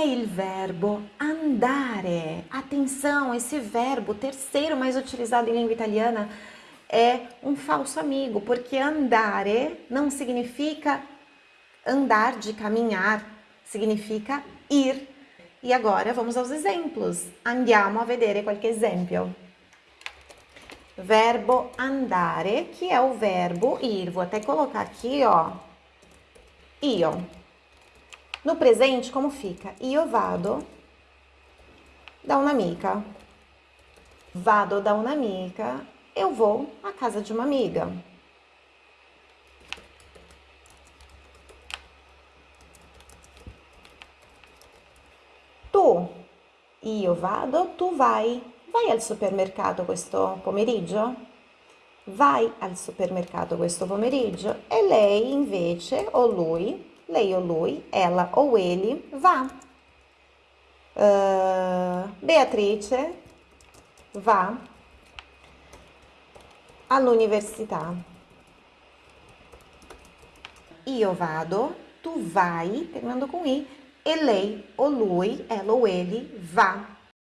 é il verbo andare. Atenção, esse verbo, terceiro mais utilizado em língua italiana, é um falso amigo, porque andare não significa andar de caminhar, significa ir. E agora vamos aos exemplos. Andiamo a vedere qualche esempio. Verbo andare, que é o verbo ir. Vou até colocar aqui, ó, io. No presente, como fica? Io vado da un'amica. Vado da un'amica, eu vou à casa de uma amiga. Tu, io vado, tu vai. Vai al supermercato questo pomeriggio? Vai al supermercato questo pomeriggio? E lei invece, o lui, lei o lui, ela ou ele, vá. Uh, Beatrice va all'università. Io vado, tu vai, terminando com i, e lei ou lui, ela ou ele, vá